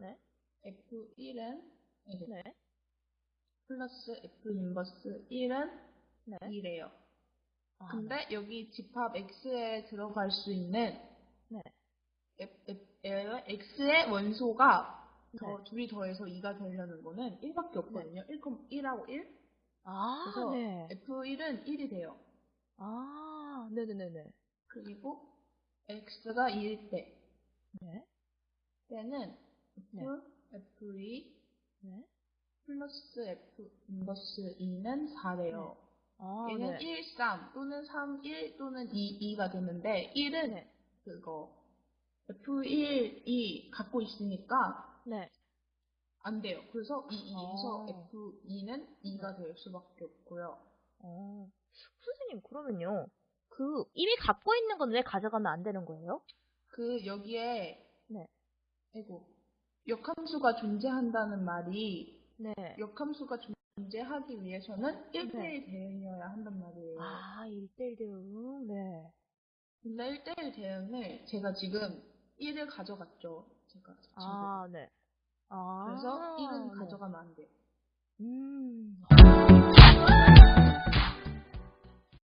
네. F1은 네. 플러스 F 인버스 1은 네. 2래요. 아, 근데 여기 집합 X에 들어갈 수 있는 네. F, F, X의 원소가 더 네. 둘이 더해서 2가 되려는 거는 1밖에 없거든요. 1, 1하고 1. 아, 그래서 네. F1은 1이 돼요. 아, 네네네네. 그리고 X가 2일 때 네. 때는 네. F, F2 네. 플러스 F 인버스 2는 4래요. 아, 얘는 네. 1, 3 또는 3, 1 또는 2, 2가 되는데 1은 네. 그거 F1이 갖고 있으니까 네. 안 돼요. 그래서 이 2에서 아. F2는 2가 될 수밖에 없고요. 어. 선생님, 그러면요. 그, 이미 갖고 있는 건 왜 가져가면 안 되는 거예요? 그 여기에 네. 아이고 역함수가 존재한다는 말이 네. 역함수가 존재하기 위해서는 1대1 대응이어야 한단 말이에요. 아, 1대1 대응. 네. 근데 1대1 대응을 제가 지금 1을 가져갔죠. 제가. 아, 네. 아. 그래서 1은 네. 가져가면 안 돼요. 음.